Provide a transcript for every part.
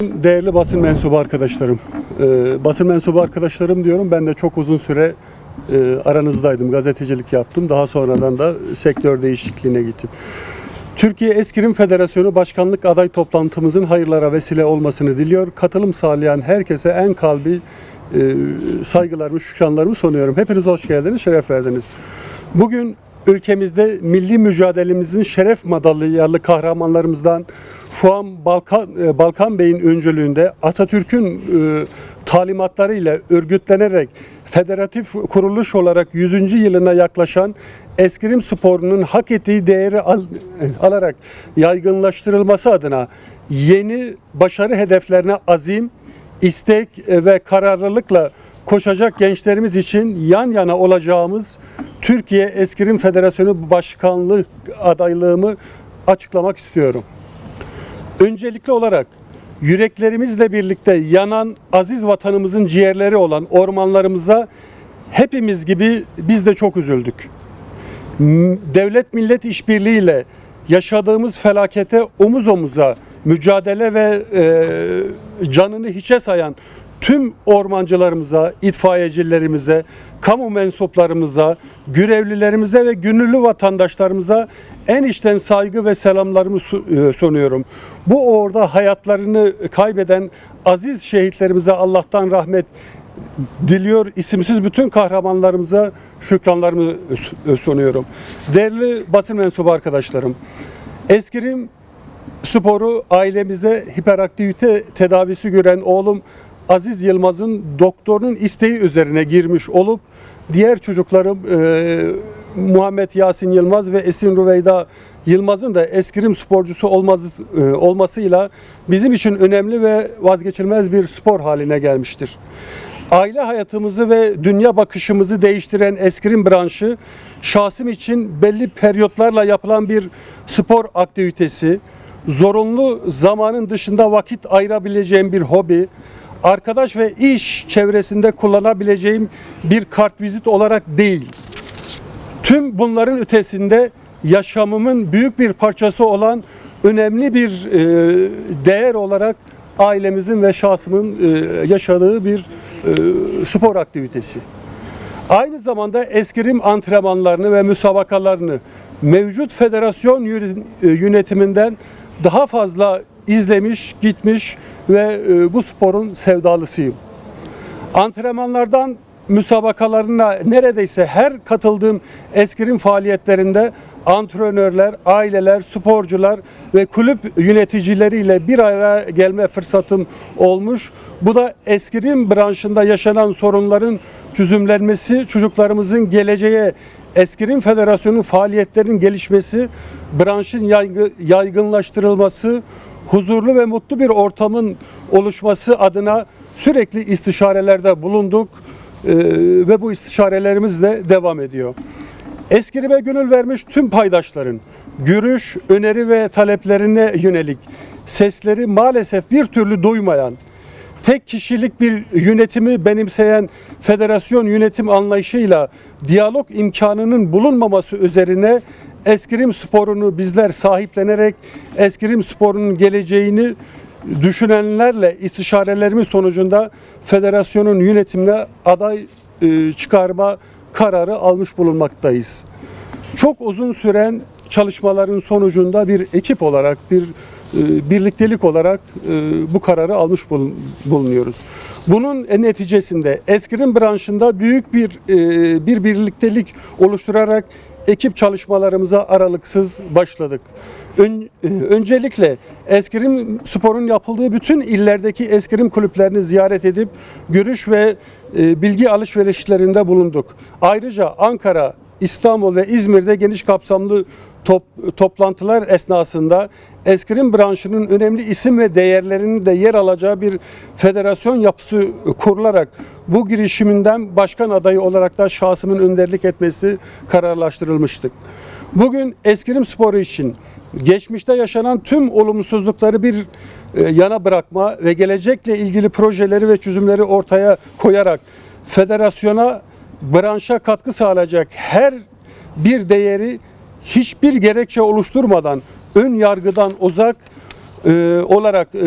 Değerli basın mensubu arkadaşlarım, e, basın mensubu arkadaşlarım diyorum ben de çok uzun süre e, aranızdaydım, gazetecilik yaptım. Daha sonradan da sektör değişikliğine gittim. Türkiye Eskrim Federasyonu Başkanlık aday toplantımızın hayırlara vesile olmasını diliyor. Katılım sağlayan herkese en kalbi e, saygılarımı, şükranlarımı sunuyorum. Hepiniz hoş geldiniz, şeref verdiniz. Bugün ülkemizde milli mücadelemizin şeref madalyalı kahramanlarımızdan Fuan Balkan, e, Balkan Bey'in öncülüğünde Atatürk'ün e, talimatlarıyla örgütlenerek federatif kuruluş olarak 100. yılına yaklaşan eskrim sporunun hak ettiği değeri al- alarak yaygınlaştırılması adına yeni başarı hedeflerine azim, istek ve kararlılıkla koşacak gençlerimiz için yan yana olacağımız Türkiye Eskrim Federasyonu Başkanlığı adaylığımı açıklamak istiyorum. Öncelikli olarak yüreklerimizle birlikte yanan aziz vatanımızın ciğerleri olan ormanlarımıza hepimiz gibi biz de çok üzüldük. Devlet millet işbirliğiyle yaşadığımız felakete omuz omuza mücadele ve e, canını hiçe sayan tüm ormancılarımıza, itfaiyecilerimize, kamu mensuplarımıza, görevlilerimize ve gönüllü vatandaşlarımıza en içten saygı ve selamlarımı e, sunuyorum. Bu uğurda hayatlarını kaybeden aziz şehitlerimize Allah'tan rahmet diliyor. İsimsiz bütün kahramanlarımıza şükranlarımı s- sunuyorum. Değerli basın mensubu arkadaşlarım, Eskrim sporu ailemize hiperaktivite tedavisi gören oğlum Aziz Yılmaz'ın doktorun isteği üzerine girmiş olup diğer çocuklarım e, Muhammed Yasin Yılmaz ve Esin Rüveyda Yılmaz'ın da eskrim sporcusu olması, e, olmasıyla bizim için önemli ve vazgeçilmez bir spor haline gelmiştir. Aile hayatımızı ve dünya bakışımızı değiştiren eskrim branşı şahsım için belli periyotlarla yapılan bir spor aktivitesi, zorunlu zamanın dışında vakit ayırabileceğim bir hobi, arkadaş ve iş çevresinde kullanabileceğim bir kartvizit olarak değil. Tüm bunların ötesinde yaşamımın büyük bir parçası olan önemli bir e, değer olarak ailemizin ve şahsımın e, yaşadığı bir e, spor aktivitesi. Aynı zamanda eskrim antrenmanlarını ve müsabakalarını mevcut federasyon yönetiminden daha fazla izlemiş, gitmiş ve e, bu sporun sevdalısıyım. Antrenmanlardan müsabakalarına neredeyse her katıldığım eskrim faaliyetlerinde antrenörler, aileler, sporcular ve kulüp yöneticileriyle bir araya gelme fırsatım olmuş. Bu da eskrim branşında yaşanan sorunların çözümlenmesi, çocuklarımızın geleceğe Eskrim Federasyonu faaliyetlerinin gelişmesi, branşın yaygı- yaygınlaştırılması, huzurlu ve mutlu bir ortamın oluşması adına sürekli istişarelerde bulunduk Ee, ve bu istişarelerimiz de devam ediyor. Eskrim'e gönül vermiş tüm paydaşların görüş, öneri ve taleplerine yönelik sesleri maalesef bir türlü duymayan, tek kişilik bir yönetimi benimseyen federasyon yönetim anlayışıyla diyalog imkanının bulunmaması üzerine eskrim sporunu bizler sahiplenerek eskrim sporunun geleceğini düşünenlerle istişarelerimiz sonucunda federasyonun yönetimine aday e, çıkarma kararı almış bulunmaktayız. Çok uzun süren çalışmaların sonucunda bir ekip olarak, bir e, birliktelik olarak e, bu kararı almış bulun- bulunuyoruz. Bunun neticesinde eskrim branşında büyük bir bir birliktelik oluşturarak ekip çalışmalarımıza aralıksız başladık. Ön- e, öncelikle eskrim sporun yapıldığı bütün illerdeki eskrim kulüplerini ziyaret edip görüş ve e, bilgi alışverişlerinde bulunduk. Ayrıca Ankara, İstanbul ve İzmir'de geniş kapsamlı top- toplantılar esnasında eskrim branşının önemli isim ve değerlerinin de yer alacağı bir federasyon yapısı kurularak bu girişiminden başkan adayı olarak da şahsımın önderlik etmesi kararlaştırılmıştır. Bugün eskrim sporu için geçmişte yaşanan tüm olumsuzlukları bir e, yana bırakma ve gelecekle ilgili projeleri ve çözümleri ortaya koyarak federasyona branşa katkı sağlayacak her bir değeri hiçbir gerekçe oluşturmadan ön yargıdan uzak e, olarak e,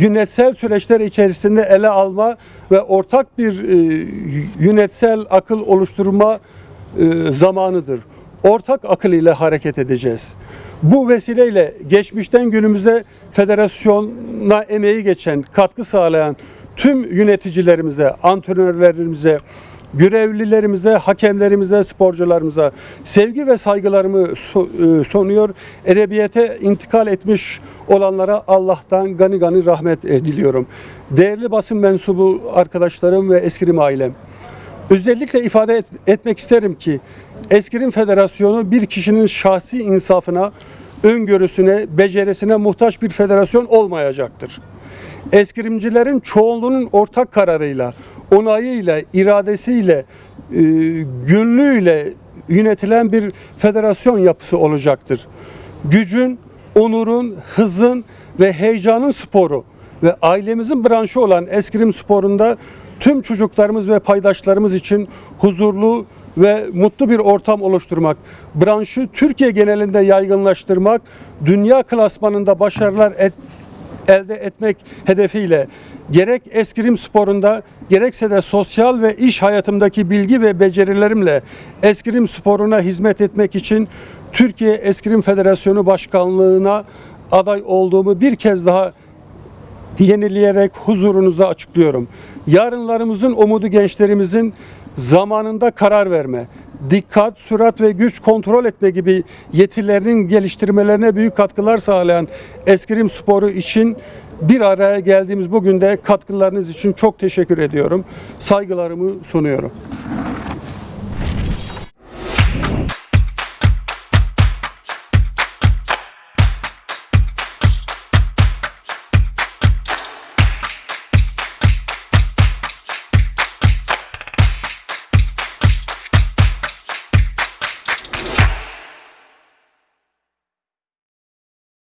yönetsel süreçler içerisinde ele alma ve ortak bir e, yönetsel akıl oluşturma e, zamanıdır. Ortak akıl ile hareket edeceğiz. Bu vesileyle geçmişten günümüze federasyona emeği geçen, katkı sağlayan tüm yöneticilerimize, antrenörlerimize, görevlilerimize, hakemlerimize, sporcularımıza sevgi ve saygılarımı so- e, sunuyor. Edebiyete intikal etmiş olanlara Allah'tan gani gani rahmet e, diliyorum. Değerli basın mensubu arkadaşlarım ve eskirim ailem. Özellikle ifade et- etmek isterim ki Eskirim Federasyonu bir kişinin şahsi insafına, öngörüsüne, becerisine muhtaç bir federasyon olmayacaktır. Eskirimcilerin çoğunluğunun ortak kararıyla, onayıyla, iradesiyle, e, gönlüyle yönetilen bir federasyon yapısı olacaktır. Gücün, onurun, hızın ve heyecanın sporu ve ailemizin branşı olan eskrim sporunda tüm çocuklarımız ve paydaşlarımız için huzurlu ve mutlu bir ortam oluşturmak, branşı Türkiye genelinde yaygınlaştırmak, dünya klasmanında başarılar et, elde etmek hedefiyle gerek eskrim sporunda gerekse de sosyal ve iş hayatımdaki bilgi ve becerilerimle eskrim sporuna hizmet etmek için Türkiye Eskrim Federasyonu Başkanlığına aday olduğumu bir kez daha yenileyerek huzurunuzda açıklıyorum. Yarınlarımızın umudu gençlerimizin zamanında karar verme, dikkat, sürat ve güç kontrol etme gibi yetilerinin geliştirmelerine büyük katkılar sağlayan eskrim sporu için bir araya geldiğimiz bugün de katkılarınız için çok teşekkür ediyorum. Saygılarımı sunuyorum.